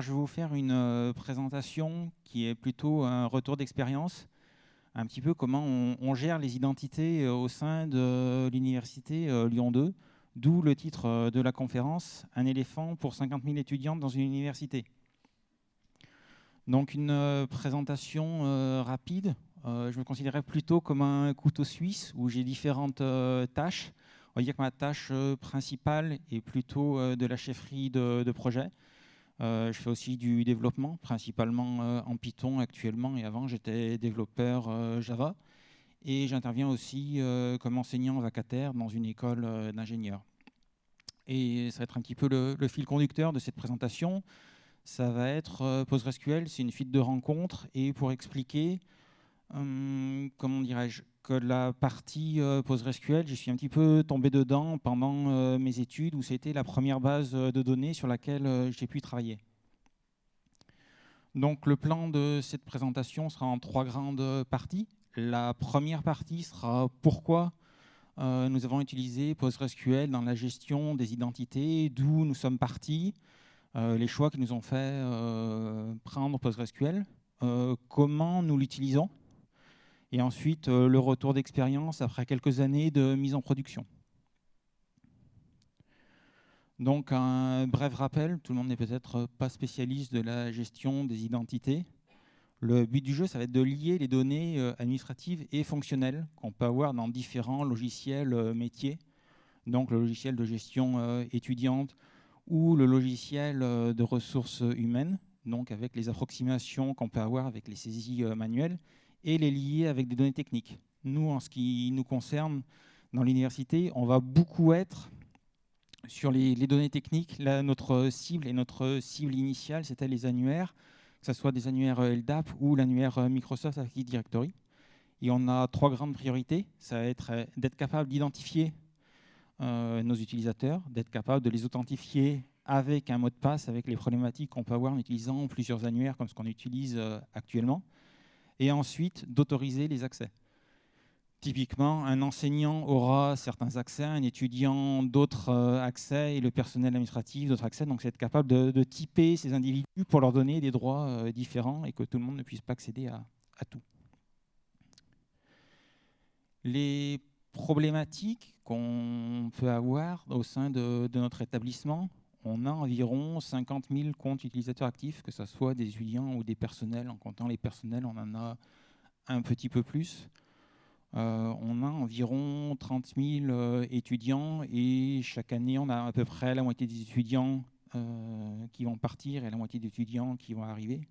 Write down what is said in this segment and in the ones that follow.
Je vais vous faire une euh, présentation qui est plutôt un retour d'expérience, un petit peu comment on, gère les identités euh, au sein de l'université euh, Lyon 2, d'où le titre de la conférence « Un éléphant pour 50 000 étudiants dans une université ». Donc, une présentation rapide. je me considérais plutôt comme un couteau suisse où j'ai différentes tâches. On va dire que ma tâche principale est plutôt de la chefferie de projet. Euh, je fais aussi du développement, principalement euh, en Python actuellement, et avant j'étais développeur euh, Java. Et j'interviens aussi comme enseignant vacataire dans une école d'ingénieurs. Et ça va être un petit peu le, fil conducteur de cette présentation. Ça va être PostgreSQL, c'est une suite de rencontres. Et pour expliquer, comment dirais-je, que la partie PostgreSQL, je suis un petit peu tombé dedans pendant mes études, où c'était la première base de données sur laquelle j'ai pu travailler. Donc le plan de cette présentation sera en trois grandes parties. La première partie sera pourquoi nous avons utilisé PostgreSQL dans la gestion des identités, d'où nous sommes partis, les choix qui nous ont fait prendre PostgreSQL, comment nous l'utilisons, et ensuite euh, le retour d'expérience après quelques années de mise en production. Donc un bref rappel, tout le monde n'est peut-être pas spécialiste de la gestion des identités. Le but du jeu, ça va être de lier les données euh, administratives et fonctionnelles qu'on peut avoir dans différents logiciels euh, métiers. Donc le logiciel de gestion étudiante ou le logiciel de ressources humaines, donc avec les approximations qu'on peut avoir avec les saisies manuelles, et les lier avec des données techniques. Nous, en ce qui nous concerne, dans l'université, on va beaucoup être sur les, données techniques. Notre cible et notre cible initiale, c'était les annuaires, que ce soit des annuaires LDAP ou l'annuaire Microsoft Active Directory. Et on a trois grandes priorités. Ça va être d'être capable d'identifier euh, nos utilisateurs, d'être capable de les authentifier avec un mot de passe, avec les problématiques qu'on peut avoir en utilisant plusieurs annuaires comme ce qu'on utilise euh, actuellement et ensuite d'autoriser les accès. Typiquement, un enseignant aura certains accès, un étudiant d'autres euh, accès et le personnel administratif d'autres accès. Donc, c'est être capable de, typer ces individus pour leur donner des droits euh, différents et que tout le monde ne puisse pas accéder à, tout. Les problématiques qu'on peut avoir au sein de notre établissement on a environ 50 000 comptes utilisateurs actifs, que ce soit des étudiants ou des personnels. En comptant les personnels, on en a un petit peu plus. Euh, on a environ 30 000 euh, étudiants et chaque année, on a à peu près la moitié des étudiants euh, qui vont partir et la moitié des étudiants qui vont arriver.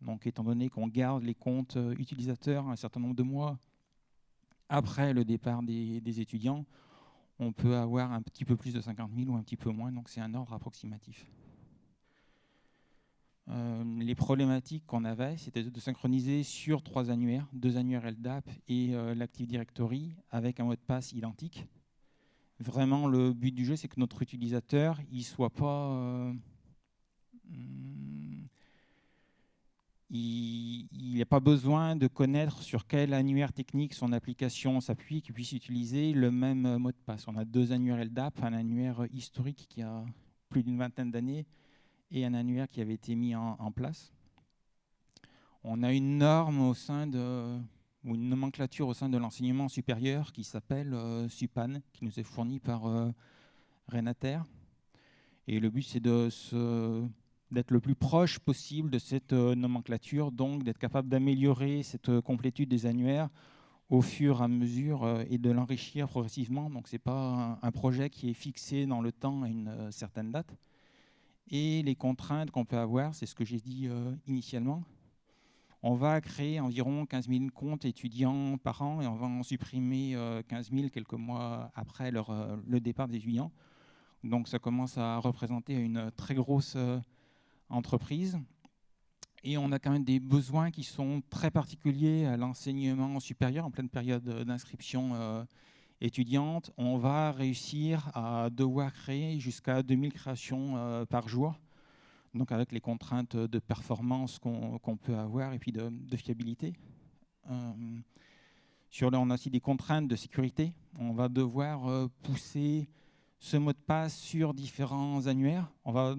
Donc, étant donné qu'on garde les comptes utilisateurs un certain nombre de mois après le départ des étudiants, on peut avoir un petit peu plus de 50 000 ou un petit peu moins, donc c'est un ordre approximatif. Euh, les problématiques qu'on avait, c'était de synchroniser sur trois annuaires, deux annuaires LDAP et euh, l'Active Directory avec un mot de passe identique. Vraiment, le but du jeu, c'est que notre utilisateur, il soit pas... Euh, hmm, il n'a pas besoin de connaître sur quel annuaire technique son application s'appuie, qu'il puisse utiliser le même mot de passe. On a deux annuaires LDAP, un annuaire historique qui a plus d'une vingtaine d'années et un annuaire qui avait été mis en, place. On a une norme au sein de, ou une nomenclature au sein de l'enseignement supérieur qui s'appelle euh, SUPAN, qui nous est fournie par euh, Renater. Et le but, c'est de se d'être le plus proche possible de cette euh, nomenclature, donc d'être capable d'améliorer cette euh, complétude des annuaires au fur et à mesure euh, et de l'enrichir progressivement. Donc ce n'est pas un, projet qui est fixé dans le temps à une certaine date. Et les contraintes qu'on peut avoir, c'est ce que j'ai dit initialement. On va créer environ 15 000 comptes étudiants par an et on va en supprimer 15 000 quelques mois après leur, le départ des étudiants. Donc ça commence à représenter une très grosse entreprise. Et on a quand même des besoins qui sont très particuliers à l'enseignement supérieur en pleine période d'inscription euh, étudiante. On va réussir à devoir créer jusqu'à 2000 créations euh, par jour, donc avec les contraintes de performance qu'on peut avoir et puis de, fiabilité. Euh, sur on a aussi des contraintes de sécurité. On va devoir pousser ce mot de passe sur différents annuaires. On va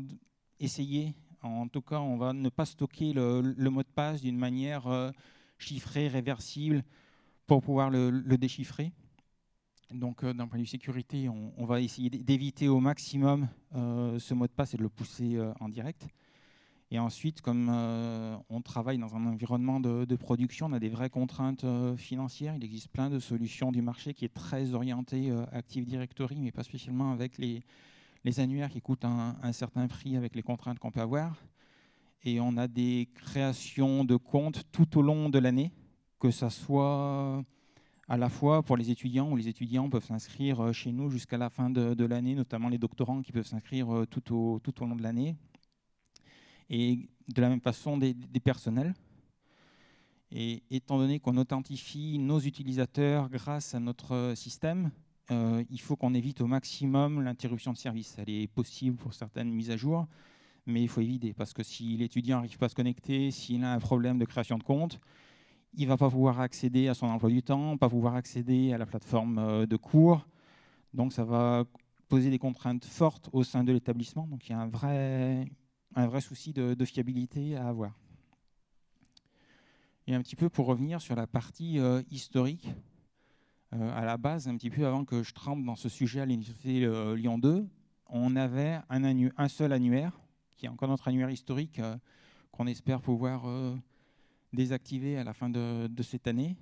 essayer En tout cas, on va ne pas stocker le, mot de passe d'une manière chiffrée, réversible, pour pouvoir le, déchiffrer. Donc, d'un point de vue sécurité, on, va essayer d'éviter au maximum ce mot de passe et de le pousser en direct. Et ensuite, comme euh, on travaille dans un environnement de, production, on a des vraies contraintes euh, financières. Il existe plein de solutions du marché qui est très orienté euh, Active Directory, mais pas spécialement avec les, annuaires qui coûtent un, certain prix avec les contraintes qu'on peut avoir. Et on a des créations de comptes tout au long de l'année, que ce soit à la fois pour les étudiants, où les étudiants peuvent s'inscrire chez nous jusqu'à la fin de, l'année, notamment les doctorants qui peuvent s'inscrire tout au, tout au long de l'année et de la même façon des, personnels. Et étant donné qu'on authentifie nos utilisateurs grâce à notre système, euh, il faut qu'on évite au maximum l'interruption de service. Elle est possible pour certaines mises à jour, mais il faut éviter parce que si l'étudiant n'arrive pas à se connecter, s'il a un problème de création de compte, il ne va pas pouvoir accéder à son emploi du temps, pas pouvoir accéder à la plateforme euh, de cours. Donc ça va poser des contraintes fortes au sein de l'établissement. Donc il y a un vrai, un vrai souci de, fiabilité à avoir. Et un petit peu pour revenir sur la partie euh, historique, à la base, un petit peu avant que je trempe dans ce sujet à l'Université euh, Lyon 2, on avait un, seul annuaire, qui est encore notre annuaire historique, qu'on espère pouvoir désactiver à la fin de, cette année,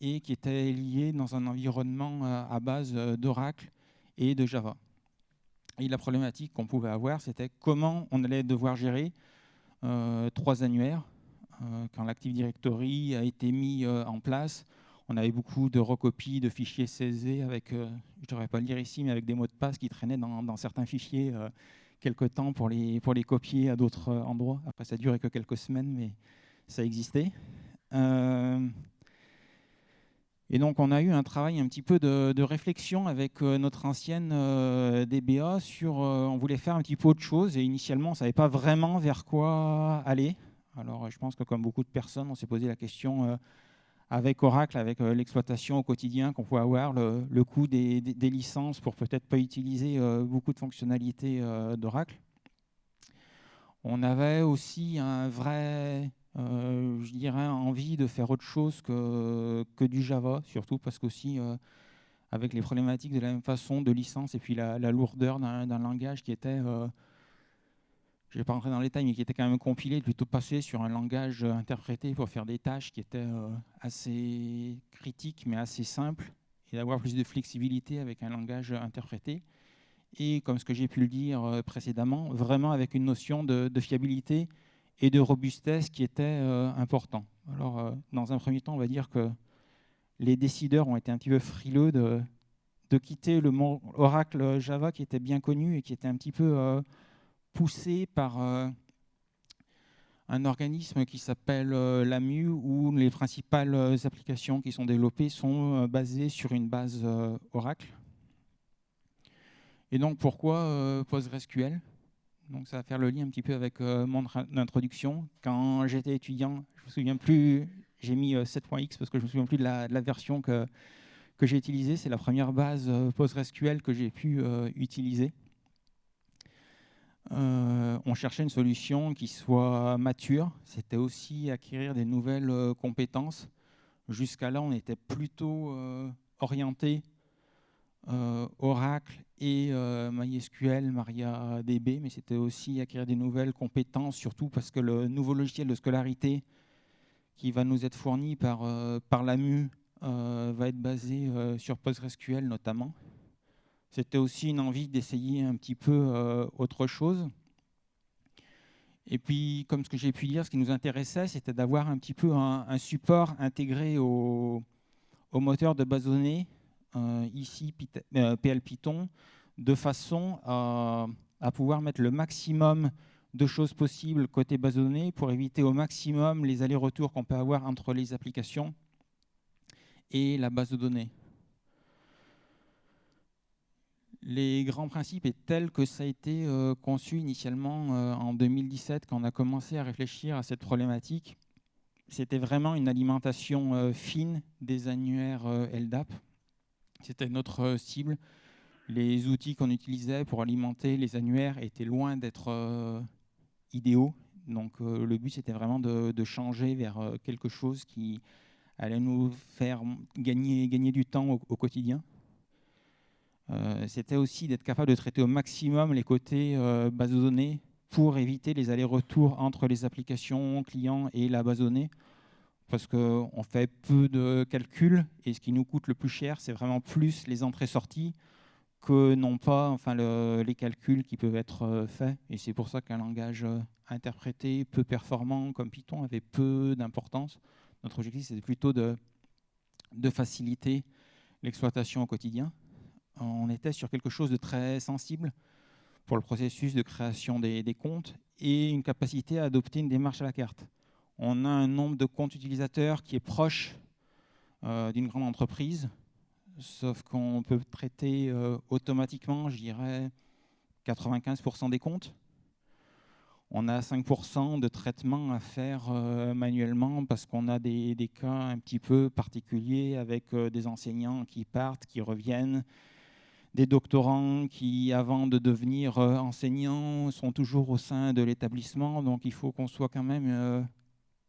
et qui était lié dans un environnement à base d'Oracle et de Java. Et la problématique qu'on pouvait avoir, c'était comment on allait devoir gérer euh, trois annuaires. Euh, quand l'Active Directory a été mis euh, en place, on avait beaucoup de recopies de fichiers CSV avec, je ne devrais pas le dire ici, mais avec des mots de passe qui traînaient dans, certains fichiers quelques temps pour les, copier à d'autres endroits. Après, ça durait que quelques semaines, mais ça existait. Et donc, on a eu un travail un petit peu de, réflexion avec euh, notre ancienne euh, DBA sur, euh, on voulait faire un petit peu autre chose et initialement, on ne savait pas vraiment vers quoi aller. Alors, je pense que comme beaucoup de personnes, on s'est posé la question avec Oracle, avec l'exploitation au quotidien qu'on pouvait avoir, le, coût des, licences pour peut-être pas utiliser beaucoup de fonctionnalités d'Oracle. On avait aussi un vrai euh, je dirais, envie de faire autre chose que, que du Java, surtout parce qu'aussi, euh, avec les problématiques de la même façon de licence et puis la, lourdeur d'un langage qui était, euh, je ne vais pas rentrer dans les détails, mais qui était quand même compilé, plutôt passé sur un langage interprété pour faire des tâches qui étaient assez critiques mais assez simples, et d'avoir plus de flexibilité avec un langage interprété. Et comme ce que j'ai pu le dire précédemment, vraiment avec une notion de, fiabilité et de robustesse qui était euh, important. Alors, euh, dans un premier temps, on va dire que les décideurs ont été un petit peu frileux de, quitter le Oracle Java qui était bien connu et qui était un petit peu euh, poussé par un organisme qui s'appelle l'AMU, où les principales applications qui sont développées sont basées sur une base Oracle. Et donc, pourquoi PostgreSQL? Donc ça va faire le lien un petit peu avec euh, mon introduction. Quand j'étais étudiant, je me souviens plus, j'ai mis 7.x euh, parce que je me souviens plus de la, version que, que j'ai utilisée. C'est la première base euh, PostgreSQL que j'ai pu utiliser. On cherchait une solution qui soit mature. C'était aussi acquérir des nouvelles compétences. Jusqu'à là, on était plutôt orienté euh, Oracle et euh, MySQL, MariaDB, mais c'était aussi acquérir des nouvelles compétences, surtout parce que le nouveau logiciel de scolarité qui va nous être fourni par, euh, par l'AMU va être basé sur PostgreSQL notamment. C'était aussi une envie d'essayer un petit peu autre chose. Et puis, comme ce que j'ai pu dire, ce qui nous intéressait, c'était d'avoir un petit peu un, support intégré au, moteur de base de données euh, ici PL euh, Python, de façon à, pouvoir mettre le maximum de choses possibles côté base de données pour éviter au maximum les allers-retours qu'on peut avoir entre les applications et la base de données. Les grands principes est tels que ça a été euh, conçu initialement en 2017 quand on a commencé à réfléchir à cette problématique. C'était vraiment une alimentation fine des annuaires LDAP, c'était notre euh, cible. Les outils qu'on utilisait pour alimenter les annuaires étaient loin d'être euh, idéaux. Donc le but, c'était vraiment de, changer vers quelque chose qui allait nous faire gagner du temps au, quotidien. C'était aussi d'être capable de traiter au maximum les côtés base de données pour éviter les allers-retours entre les applications clients et la base de données parce qu'on fait peu de calculs et ce qui nous coûte le plus cher, c'est vraiment plus les entrées-sorties que non pas enfin, les calculs qui peuvent être euh, faits. Et c'est pour ça qu'un langage euh, interprété peu performant comme Python avait peu d'importance. Notre objectif, c'est plutôt de faciliter l'exploitation au quotidien. On était sur quelque chose de très sensible pour le processus de création des, comptes et une capacité à adopter une démarche à la carte on a un nombre de comptes utilisateurs qui est proche euh, d'une grande entreprise, sauf qu'on peut traiter euh, automatiquement, je dirais, 95% des comptes. On a 5% de traitement à faire euh, manuellement parce qu'on a des, cas un petit peu particuliers avec des enseignants qui partent, qui reviennent, des doctorants qui, avant de devenir enseignants, sont toujours au sein de l'établissement. Donc il faut qu'on soit quand même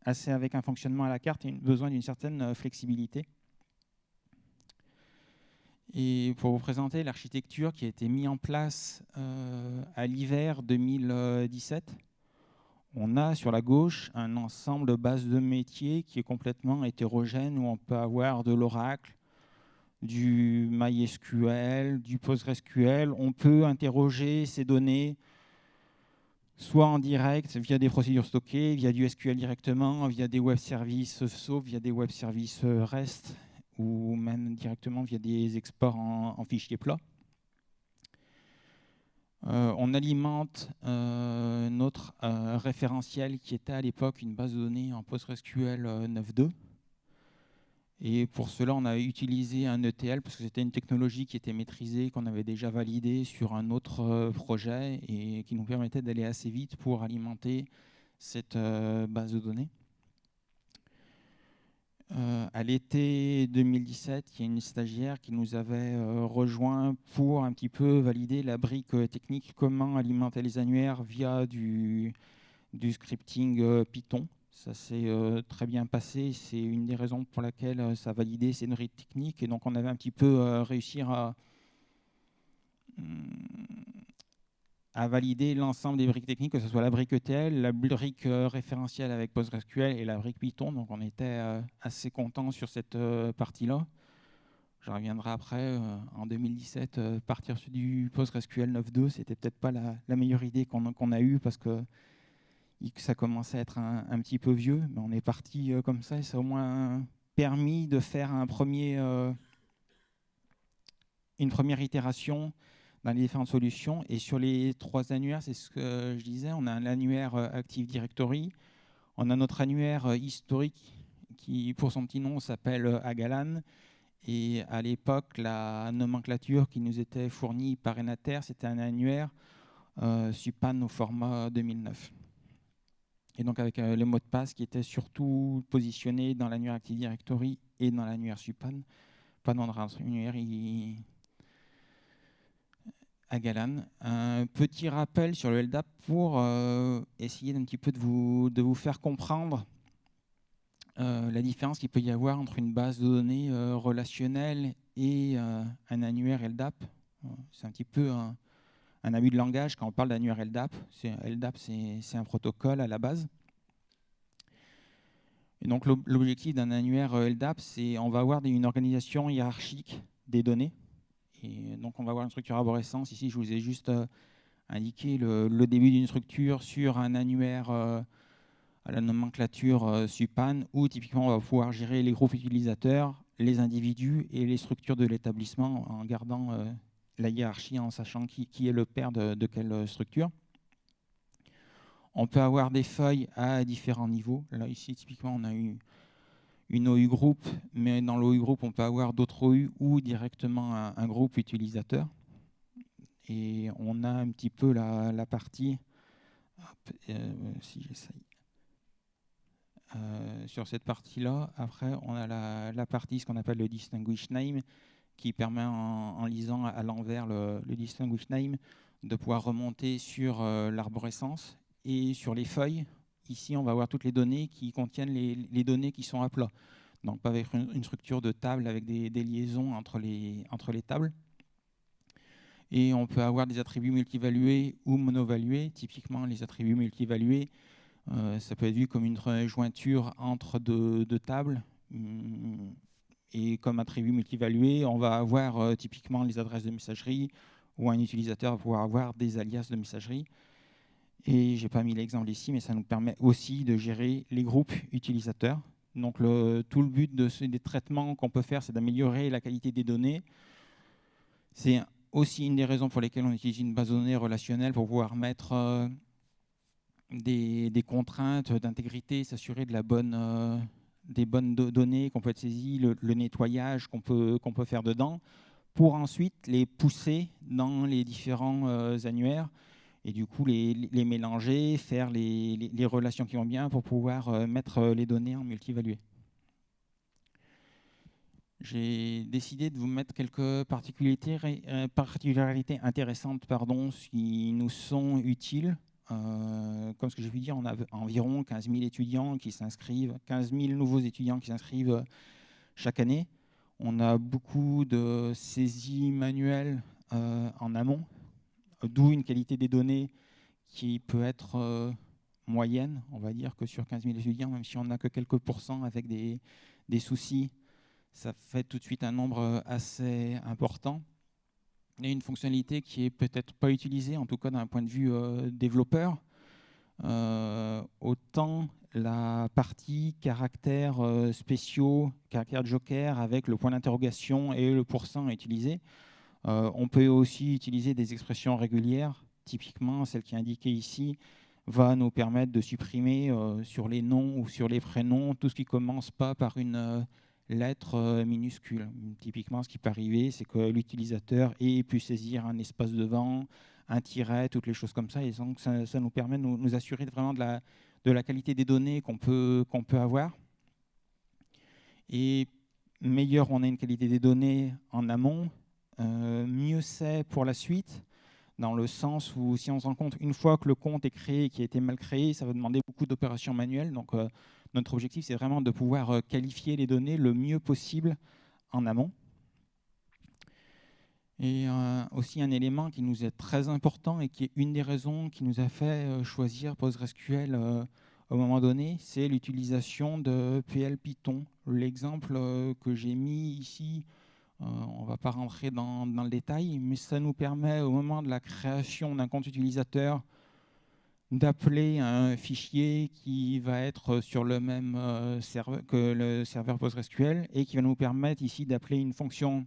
assez avec un fonctionnement à la carte et besoin d'une certaine euh, flexibilité. Et pour vous présenter l'architecture qui a été mise en place euh, à l'hiver 2017, on a sur la gauche un ensemble de bases de métiers qui est complètement hétérogène, où on peut avoir de l'Oracle, du MySQL, du PostgreSQL. On peut interroger ces données soit en direct via des procédures stockées, via du SQL directement, via des web services SOAP, via des web services REST, ou même directement via des exports en, fichiers plats. Euh, on alimente euh, notre euh, référentiel qui était à l'époque une base de données en PostgreSQL 9.2 et pour cela, on a utilisé un ETL parce que c'était une technologie qui était maîtrisée, qu'on avait déjà validée sur un autre euh, projet et qui nous permettait d'aller assez vite pour alimenter cette euh, base de données. Euh, à l'été 2017, il y a une stagiaire qui nous avait rejoint pour un petit peu valider la brique technique, comment alimenter les annuaires via du scripting Python. Ça s'est euh, très bien passé. C'est une des raisons pour laquelle euh, ça a validé ces briques techniques. Et donc, on avait un petit peu euh, réussi à, hmm, à valider l'ensemble des briques techniques, que ce soit la brique ETL, la brique référentielle avec PostgreSQL et la brique Python. Donc, on était assez content sur cette partie-là. Je reviendrai après, en 2017, partir du PostgreSQL 9.2, c'était peut-être pas la, meilleure idée qu'on a eue parce que ça commençait à être un, petit peu vieux, mais on est parti euh, comme ça et ça a au moins permis de faire euh, une première itération dans les différentes solutions. Et sur les trois annuaires, c'est ce que je disais, on a un annuaire euh, Active Directory, on a notre annuaire historique qui, pour son petit nom, s'appelle Agalan. Et à l'époque, la nomenclature qui nous était fournie par Enater, c'était un annuaire Supan au format 2009 et donc avec euh, les mots de passe qui étaient surtout positionnés dans l'annuaire Active Directory et dans l'annuaire Supan, pas dans l'annuaire à Galan. Un petit rappel sur le LDAP pour euh, essayer d'un petit peu de vous, de vous faire comprendre euh, la différence qu'il peut y avoir entre une base de données relationnelle et un annuaire LDAP. C'est un petit peu un, un abus de langage quand on parle d'annuaire LDAP. LDAP, c'est un protocole à la base. Donc l'objectif d'un annuaire euh, LDAP, c'est on va avoir une organisation hiérarchique des données. Et donc on va avoir une structure arborescence. Ici, je vous ai juste euh, indiqué le, début d'une structure sur un annuaire euh, à la nomenclature SUPAN, où typiquement on va pouvoir gérer les groupes utilisateurs, les individus et les structures de l'établissement en gardant la hiérarchie en sachant qui, est le père de, quelle structure. On peut avoir des feuilles à différents niveaux. Là, ici, typiquement, on a eu une OU group, mais dans l'OU group, on peut avoir d'autres OU ou directement un, groupe utilisateur. Et on a un petit peu la, partie, euh, si j'essaye, euh, sur cette partie-là. Après, on a la, la partie, ce qu'on appelle le distinguish name, qui permet en, lisant à l'envers le, distinguish name de pouvoir remonter sur euh, l'arborescence et sur les feuilles. Ici, on va avoir toutes les données qui contiennent les, données qui sont à plat. Donc pas avec une, structure de table avec des, liaisons entre les, tables. Et on peut avoir des attributs multivalués ou monovalués. Typiquement, les attributs multivalués, euh, ça peut être vu comme une jointure entre deux, tables. Et comme attribut multivalué, on va avoir euh, typiquement les adresses de messagerie, ou un utilisateur va pouvoir avoir des alias de messagerie. Et je n'ai pas mis l'exemple ici, mais ça nous permet aussi de gérer les groupes utilisateurs. Donc tout le but de des traitements qu'on peut faire, c'est d'améliorer la qualité des données. C'est aussi une des raisons pour lesquelles on utilise une base de données relationnelle pour pouvoir mettre euh, des, contraintes d'intégrité, s'assurer de la bonne, euh, des bonnes données qu'on peut être saisies, le, nettoyage qu'on peut, peut faire dedans, pour ensuite les pousser dans les différents euh, annuaires et du coup les, mélanger, faire les, relations qui vont bien pour pouvoir euh, mettre euh, les données en multivalué. J'ai décidé de vous mettre quelques particularités, particularités intéressantes pardon, qui nous sont utiles. Comme ce que j'ai pu dire, on a environ 15 000 étudiants qui s'inscrivent, 15 000 nouveaux étudiants qui s'inscrivent chaque année. On a beaucoup de saisies manuelles euh, en amont, d'où une qualité des données qui peut être euh, moyenne. On va dire que sur 15 000 étudiants, même si on n'a que quelques pourcents avec des, soucis, ça fait tout de suite un nombre euh, assez important. A une fonctionnalité qui est peut-être pas utilisée, en tout cas d'un point de vue développeur. autant la partie caractères euh, spéciaux, caractères joker avec le point d'interrogation et le pourcent utilisé. Euh, on peut aussi utiliser des expressions régulières. Typiquement, celle qui est indiquée ici va nous permettre de supprimer euh, sur les noms ou sur les prénoms tout ce qui commence pas par une lettre minuscule. Typiquement, ce qui peut arriver, c'est que l'utilisateur ait pu saisir un espace devant, un tiret, toutes les choses comme ça. Et donc, ça, nous permet de nous, assurer vraiment de la qualité des données qu'on peut, avoir. Et meilleur on a une qualité des données en amont, euh, mieux c'est pour la suite, dans le sens où si on se rend compte, une fois que le compte est créé et qui a été mal créé, ça va demander beaucoup d'opérations manuelles. Donc euh, notre objectif, c'est vraiment de pouvoir euh, qualifier les données le mieux possible en amont. Et aussi un élément qui nous est très important et qui est une des raisons qui nous a fait choisir PostgreSQL au moment donné, c'est l'utilisation de PL Python. L'exemple euh, que j'ai mis ici, euh, on ne va pas rentrer dans, le détail, mais ça nous permet au moment de la création d'un compte utilisateur d'appeler un fichier qui va être sur le même euh, serveur que le serveur PostgreSQL et qui va nous permettre ici d'appeler une fonction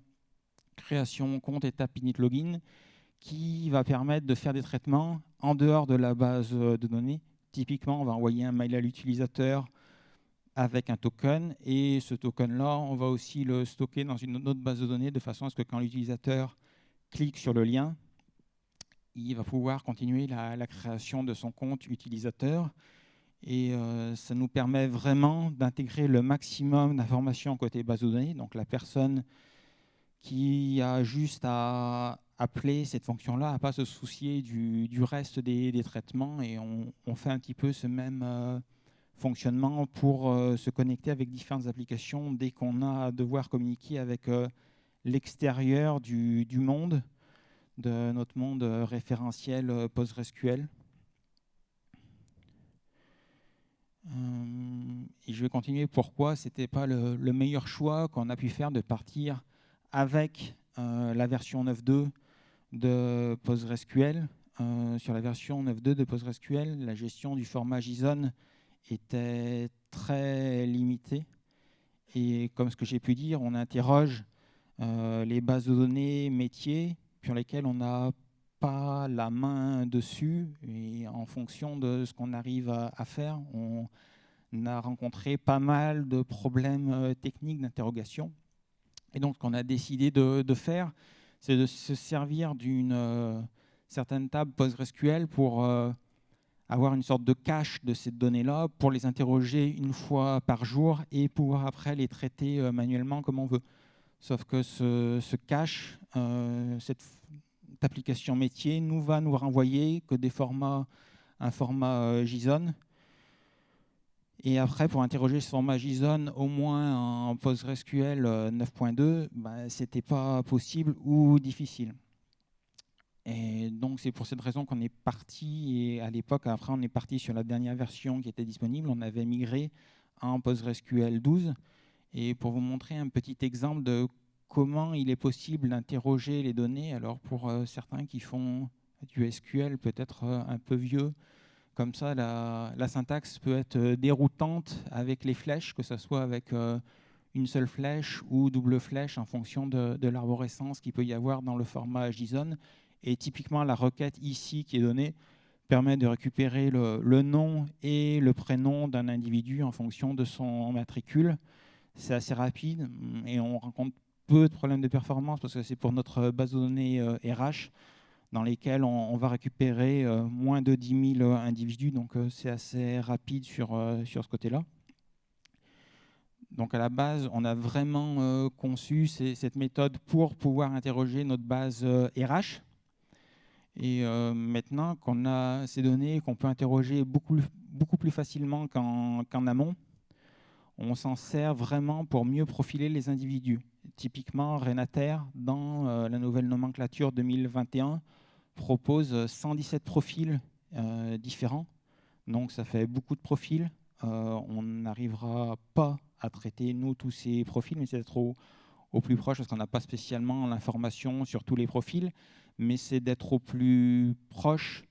création compte étape init login qui va permettre de faire des traitements en dehors de la base de données. Typiquement, on va envoyer un mail à l'utilisateur avec un token et ce token-là, on va aussi le stocker dans une autre base de données de façon à ce que quand l'utilisateur clique sur le lien, il va pouvoir continuer la, création de son compte utilisateur. Et euh, ça nous permet vraiment d'intégrer le maximum d'informations côté base de données. Donc la personne qui a juste à appeler cette fonction-là, à pas se soucier du, reste des, traitements. Et on, fait un petit peu ce même euh, fonctionnement pour euh, se connecter avec différentes applications dès qu'on a à devoir communiquer avec l'extérieur du, monde, de notre monde référentiel PostgreSQL. et je vais continuer pourquoi ce n'était pas le, le, meilleur choix qu'on a pu faire de partir avec la version 9.2 de PostgreSQL. Euh, sur la version 9.2 de PostgreSQL, la gestion du format JSON était très limitée. Et comme ce que j'ai pu dire, on interroge euh, les bases de données métiers sur lesquelles on n'a pas la main dessus. Et en fonction de ce qu'on arrive à, faire, on a rencontré pas mal de problèmes euh, techniques d'interrogation. Et donc, ce qu'on a décidé de faire, c'est de se servir d'une euh, certaine table PostgreSQL pour euh, avoir une sorte de cache de ces données-là, pour les interroger une fois par jour et pouvoir après les traiter manuellement comme on veut. Sauf que ce, cache, cette application métier, nous va nous renvoyer que des formats, un format JSON Et après, pour interroger ce format JSON, au moins en PostgreSQL 9.2, bah, ce n'était pas possible ou difficile. Et donc, c'est pour cette raison qu'on est parti, et à l'époque, après, on est parti sur la dernière version qui était disponible. On avait migré en PostgreSQL 12. Et pour vous montrer un petit exemple de comment il est possible d'interroger les données, alors pour euh, certains qui font du SQL peut-être euh, un peu vieux, comme ça, la, syntaxe peut être déroutante avec les flèches, que ce soit avec euh, une seule flèche ou double flèche en fonction de, l'arborescence qu'il peut y avoir dans le format JSON. Et typiquement, la requête ici qui est donnée permet de récupérer le, nom et le prénom d'un individu en fonction de son matricule. C'est assez rapide et on rencontre peu de problèmes de performance parce que c'est pour notre base de données RH dans lesquels on, va récupérer euh, moins de 10 000 individus, donc euh, c'est assez rapide sur, euh, sur ce côté-là. Donc à la base, on a vraiment conçu cette méthode pour pouvoir interroger notre base RH. Et maintenant qu'on a ces données qu'on peut interroger beaucoup, beaucoup plus facilement qu'en amont, on s'en sert vraiment pour mieux profiler les individus. Typiquement, Renater, dans la nouvelle nomenclature 2021, propose 117 profils euh, différents. Donc ça fait beaucoup de profils. Euh, on n'arrivera pas à traiter, nous, tous ces profils, mais c'est d'être au, plus proche, parce qu'on n'a pas spécialement l'information sur tous les profils, mais c'est d'être au plus proche,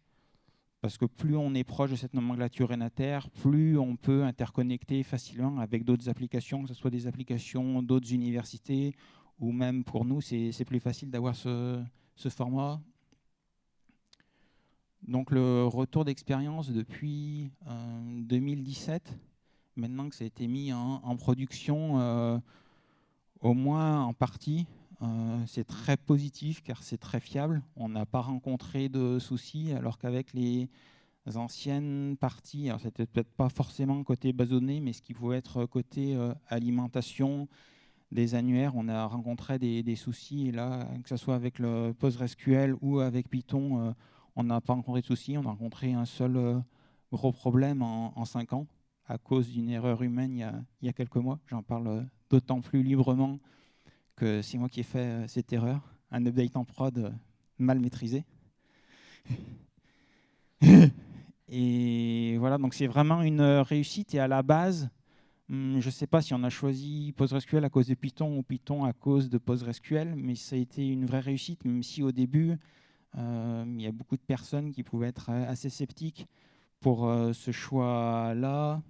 parce que plus on est proche de cette nomenclature rénataire, plus on peut interconnecter facilement avec d'autres applications, que ce soit des applications d'autres universités, ou même pour nous, c'est plus facile d'avoir ce, ce format. Donc le retour d'expérience depuis 2017, euh, maintenant que ça a été mis en, production, euh, au moins en partie, euh, c'est très positif car c'est très fiable. On n'a pas rencontré de soucis alors qu'avec les anciennes parties, alors c'était peut-être pas forcément côté basonné, mais ce qui pouvait être côté alimentation des annuaires, on a rencontré des, soucis. Et là, que ce soit avec le PostgreSQL ou avec Python, on n'a pas rencontré de soucis, on a rencontré un seul euh, gros problème en, cinq ans à cause d'une erreur humaine il y a, quelques mois. J'en parle euh, d'autant plus librement que c'est moi qui ai fait euh, cette erreur, un update en prod mal maîtrisé. Et voilà, donc c'est vraiment une réussite. Et à la base, hmm, je ne sais pas si on a choisi PostgreSQL à cause de Python ou Python à cause de PostgreSQL, mais ça a été une vraie réussite, même si au début, euh, il y a beaucoup de personnes qui pouvaient être euh, assez sceptiques pour euh, ce choix-là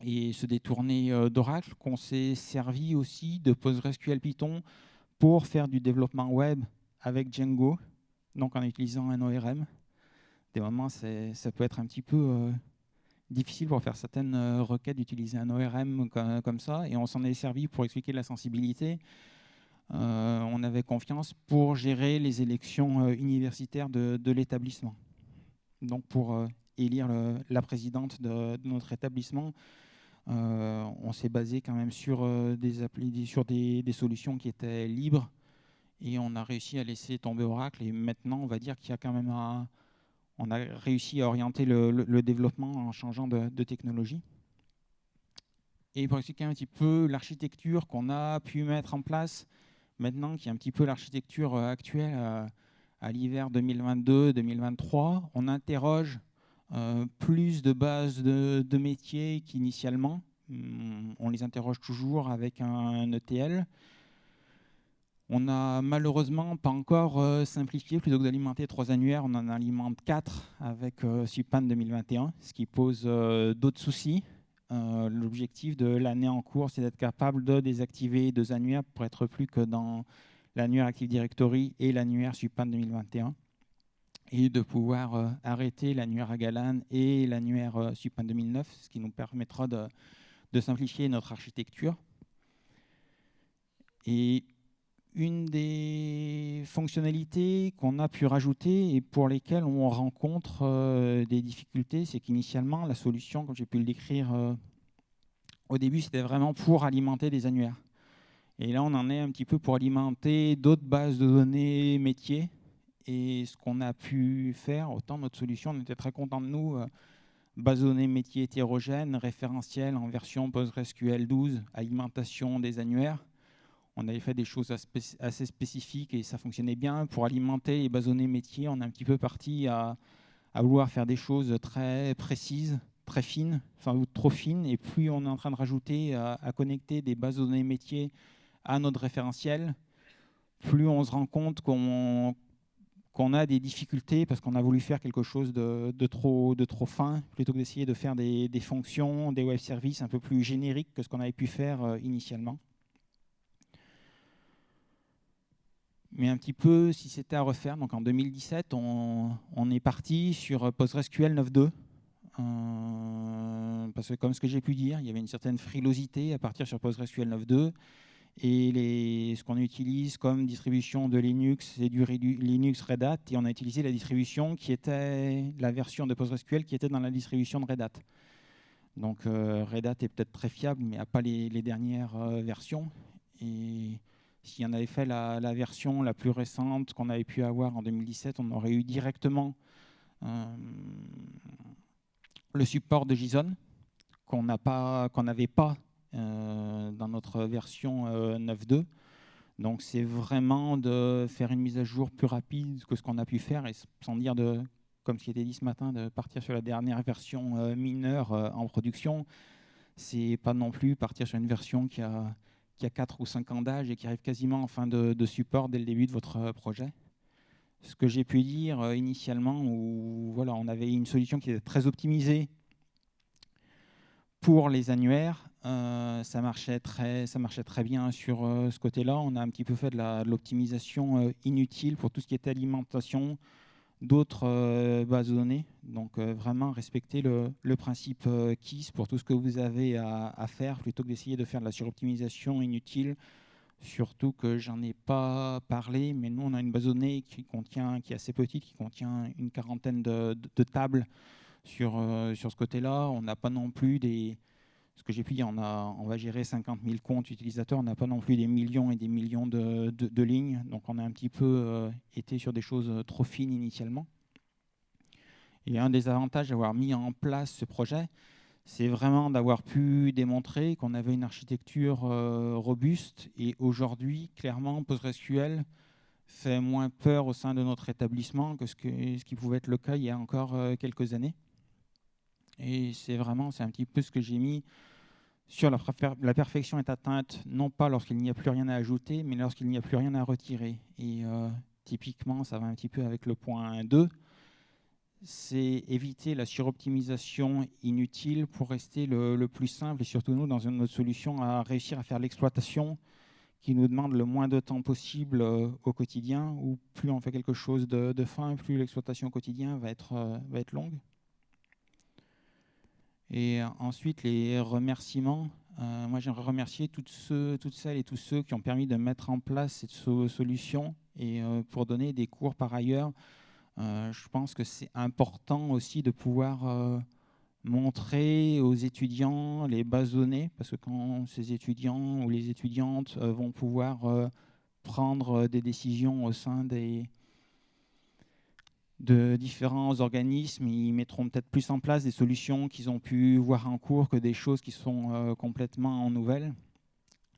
et se détourner d'Oracle, qu'on s'est servi aussi de PostgreSQL Python pour faire du développement web avec Django, donc en utilisant un ORM. Des moments, ça peut être un petit peu difficile pour faire certaines requêtes d'utiliser un ORM comme, ça, et on s'en est servi pour expliquer la sensibilité. Euh, on avait confiance pour gérer les élections euh, universitaires de, l'établissement. Donc pour euh, élire la présidente de, notre établissement, on s'est basé quand même sur, des, sur des, solutions qui étaient libres et on a réussi à laisser tomber Oracle. Et maintenant, on va dire qu'il y a quand même on a réussi à orienter le, développement en changeant de, technologie. Et pour expliquer un petit peu l'architecture qu'on a pu mettre en place, maintenant qui est un petit peu l'architecture euh, actuelle euh, à l'hiver 2022-2023, on interroge euh, plus de bases de, métiers qu'initialement. Hmm, on les interroge toujours avec un ETL. On n'a malheureusement pas encore simplifié, plutôt que d'alimenter trois annuaires, on en alimente quatre avec Supan 2021, ce qui pose d'autres soucis. Euh, l'objectif de l'année en cours, c'est d'être capable de désactiver deux annuaires pour être plus que dans l'annuaire Active Directory et l'annuaire Supan 2021 et de pouvoir euh, arrêter l'annuaire Agalan et l'annuaire euh, Supan 2009, ce qui nous permettra de, de simplifier notre architecture. Et une des fonctionnalités qu'on a pu rajouter et pour lesquelles on rencontre euh, des difficultés, c'est qu'initialement, la solution, comme j'ai pu le décrire euh, au début, c'était vraiment pour alimenter des annuaires. Et là, on en est un petit peu pour alimenter d'autres bases de données métiers. Et ce qu'on a pu faire, autant notre solution, on était très content de nous, euh, données métier hétérogène, référentiel en version PostgreSQL 12, alimentation des annuaires. On avait fait des choses assez spécifiques et ça fonctionnait bien. Pour alimenter les données métiers, on est un petit peu parti à, vouloir faire des choses très précises, très fines, enfin trop fines. Et plus on est en train de rajouter à, connecter des bases données métiers à notre référentiel, plus on se rend compte qu'on qu'on a des difficultés parce qu'on a voulu faire quelque chose de, trop, fin, plutôt que d'essayer de faire des, fonctions, des web services un peu plus génériques que ce qu'on avait pu faire euh, initialement. Mais un petit peu, si c'était à refaire, donc en 2017, on, est parti sur PostgreSQL 9.2. Euh, parce que comme ce que j'ai pu dire, il y avait une certaine frilosité à partir sur PostgreSQL 9.2 et ce qu'on utilise comme distribution de Linux, c'est du Linux Red Hat, et on a utilisé la distribution qui était la version de PostgreSQL qui était dans la distribution de Red Hat. Donc euh, Red Hat est peut-être très fiable, mais n'a pas les, dernières euh, versions. Et si on avait fait la, version la plus récente qu'on avait pu avoir en 2017, on aurait eu directement euh, le support de JSON qu'on n'avait pas dans notre version 9.2. Euh, Donc c'est vraiment de faire une mise à jour plus rapide que ce qu'on a pu faire, et sans dire, de, comme ce qui été dit ce matin, de partir sur la dernière version euh, mineure en production. C'est pas non plus partir sur une version qui a, qui a 4 ou 5 ans d'âge et qui arrive quasiment en fin de, de, support dès le début de votre projet. Ce que j'ai pu dire initialement, où voilà, on avait une solution qui était très optimisée pour les annuaires, euh, ça, marchait très, ça marchait très bien sur euh, ce côté-là. On a un petit peu fait de l'optimisation euh, inutile pour tout ce qui était alimentation d'autres bases de données. Donc vraiment respecter le, principe KISS pour tout ce que vous avez à, faire plutôt que d'essayer de faire de la suroptimisation inutile. Surtout que j'en ai pas parlé, mais nous on a une base de données qui contient, qui est assez petite, qui contient une quarantaine de tables sur, sur ce côté-là. On n'a pas non plus des, ce que j'ai pu dire, on, va gérer 50 000 comptes utilisateurs, on n'a pas non plus des millions et des millions de, lignes, donc on a un petit peu euh, été sur des choses euh, trop fines initialement. Et un des avantages d'avoir mis en place ce projet, c'est vraiment d'avoir pu démontrer qu'on avait une architecture euh, robuste et aujourd'hui, clairement, PostgreSQL fait moins peur au sein de notre établissement que, ce qui pouvait être le cas il y a encore quelques années. Et c'est vraiment, c'est un petit peu ce que j'ai mis sur la, perfection est atteinte, non pas lorsqu'il n'y a plus rien à ajouter, mais lorsqu'il n'y a plus rien à retirer. Et euh, typiquement, ça va un petit peu avec le point 2, c'est éviter la suroptimisation inutile pour rester le, plus simple, et surtout nous, dans une autre solution, à réussir à faire l'exploitation qui nous demande le moins de temps possible euh, au quotidien, ou plus on fait quelque chose de, fin, plus l'exploitation au quotidien va être, euh, va être longue. Et ensuite, les remerciements. Euh, moi, j'aimerais remercier toutes, celles et tous ceux qui ont permis de mettre en place cette solution et euh, pour donner des cours par ailleurs. Euh, je pense que c'est important aussi de pouvoir montrer aux étudiants les bases données, parce que quand ces étudiants ou les étudiantes vont pouvoir prendre des décisions au sein des, de différents organismes. Ils mettront peut-être plus en place des solutions qu'ils ont pu voir en cours que des choses qui sont euh, complètement nouvelles.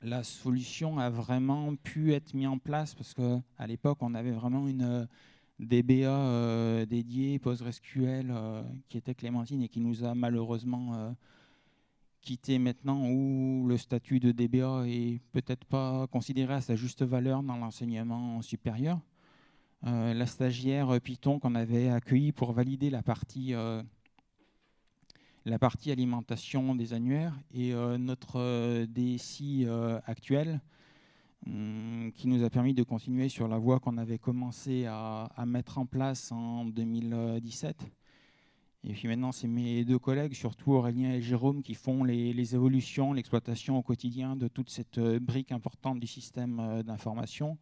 La solution a vraiment pu être mise en place parce qu'à l'époque, on avait vraiment une euh, DBA euh, dédiée PostgreSQL qui était Clémentine et qui nous a malheureusement quitté maintenant où le statut de DBA est peut-être pas considéré à sa juste valeur dans l'enseignement supérieur. Euh, la stagiaire Python qu'on avait accueillie pour valider la partie, euh, la partie alimentation des annuaires et euh, notre DSI actuel hum, qui nous a permis de continuer sur la voie qu'on avait commencé à, mettre en place en 2017. Et puis maintenant, c'est mes deux collègues, surtout Aurélien et Jérôme, qui font les, les évolutions, l'exploitation au quotidien de toute cette brique importante du système d'information.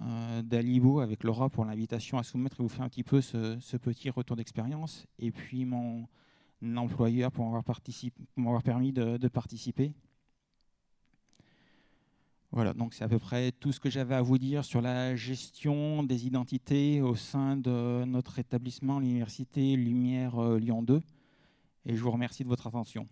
Euh, d'Alibo avec Laura pour l'invitation à soumettre et vous faire un petit peu ce, petit retour d'expérience. Et puis mon employeur pour m'avoir permis de, participer. Voilà, donc c'est à peu près tout ce que j'avais à vous dire sur la gestion des identités au sein de notre établissement, l'Université Lumière euh, Lyon 2. Et je vous remercie de votre attention.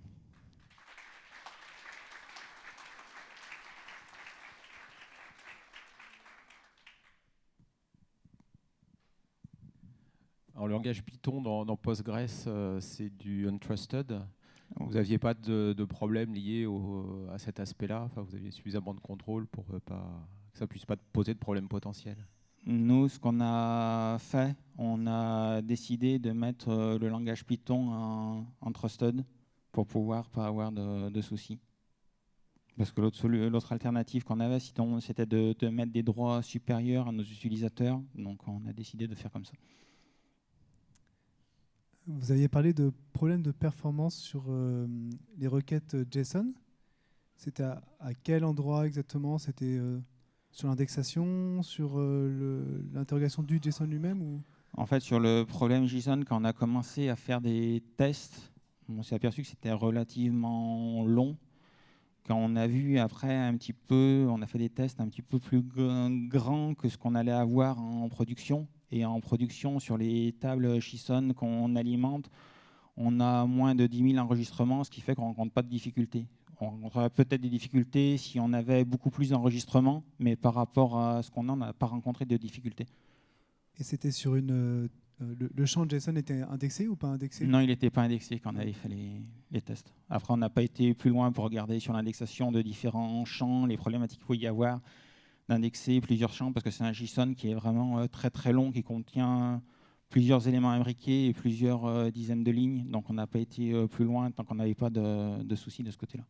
Alors, le langage Python dans, Postgres, euh, c'est du untrusted. Vous n'aviez pas de, problème lié à cet aspect-là? Enfin, Vous aviez suffisamment de contrôle pour euh, pas, que ça ne puisse pas poser de problème potentiel? Nous, ce qu'on a fait, on a décidé de mettre euh, le langage Python en, trusted pour pouvoir pas avoir de, soucis. Parce que l'autre alternative qu'on avait, c'était de, de mettre des droits supérieurs à nos utilisateurs. Donc on a décidé de faire comme ça. Vous aviez parlé de problèmes de performance sur euh, les requêtes JSON. C'était à, quel endroit exactement? C'était euh, sur l'indexation, sur euh, l'interrogation du JSON lui-même ou? En fait, sur le problème JSON, quand on a commencé à faire des tests, on s'est aperçu que c'était relativement long. Quand on a vu après un petit peu, on a fait des tests un petit peu plus grands que ce qu'on allait avoir en production et en production sur les tables JSON qu'on alimente, on a moins de 10 000 enregistrements, ce qui fait qu'on ne rencontre pas de difficultés. On rencontrerait peut-être des difficultés si on avait beaucoup plus d'enregistrements, mais par rapport à ce qu'on a, on n'a pas rencontré de difficultés. Et c'était sur une. Euh, le, champ JSON était indexé ou pas indexé? Non, il n'était pas indexé quand on avait fait les, les tests. Après, on n'a pas été plus loin pour regarder sur l'indexation de différents champs, les problématiques qu'il faut y avoir d'indexer plusieurs champs parce que c'est un JSON qui est vraiment euh, très très long, qui contient plusieurs éléments imbriqués et plusieurs euh, dizaines de lignes. Donc on n'a pas été euh, plus loin tant qu'on n'avait pas de, soucis de ce côté-là.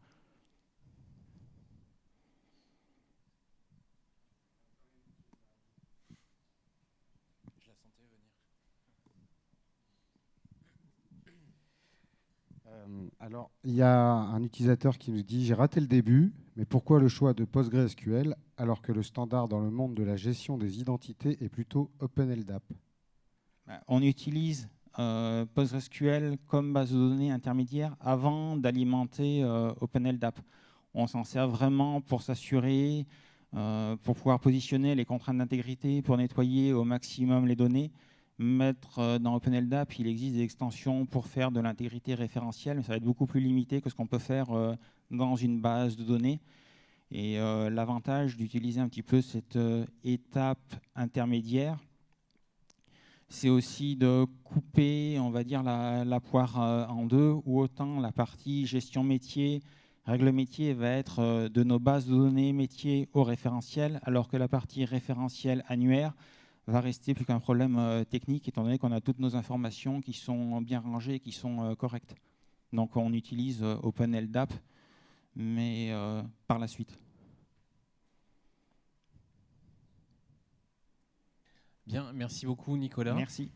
Alors, il y a un utilisateur qui nous dit J'ai raté le début, mais pourquoi le choix de PostgreSQL alors que le standard dans le monde de la gestion des identités est plutôt OpenLDAP? Bah, On utilise euh, PostgreSQL comme base de données intermédiaire avant d'alimenter euh, OpenLDAP. On s'en sert vraiment pour s'assurer, euh, pour pouvoir positionner les contraintes d'intégrité, pour nettoyer au maximum les données. Mettre dans OpenLDAP, il existe des extensions pour faire de l'intégrité référentielle, mais ça va être beaucoup plus limité que ce qu'on peut faire dans une base de données. Et euh, l'avantage d'utiliser un petit peu cette euh, étape intermédiaire, c'est aussi de couper, on va dire, la, poire euh, en deux, ou autant la partie gestion métier, règle métier va être de nos bases de données métiers au référentiel, alors que la partie référentiel annuaire va rester plus qu'un problème technique, étant donné qu'on a toutes nos informations qui sont bien rangées, qui sont correctes. Donc on utilise OpenLDAP mais euh, par la suite. Bien, merci beaucoup Nicolas. Merci.